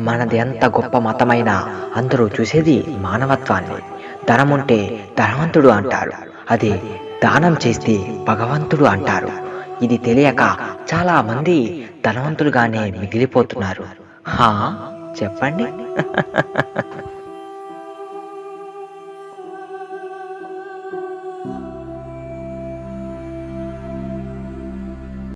మనది ఎంత గొప్ప మతమైనా అందరూ చూసేది మానవత్వాన్ని. ధనముంటే ధనవంతుడు అంటారు. అదే దానం చేస్తే భగవంతుడు అంటారు. ఇది తెలియక చాలా మంది ధనవంతులుగానే మిగిలిపోతున్నారు. హా? చెప్పండి.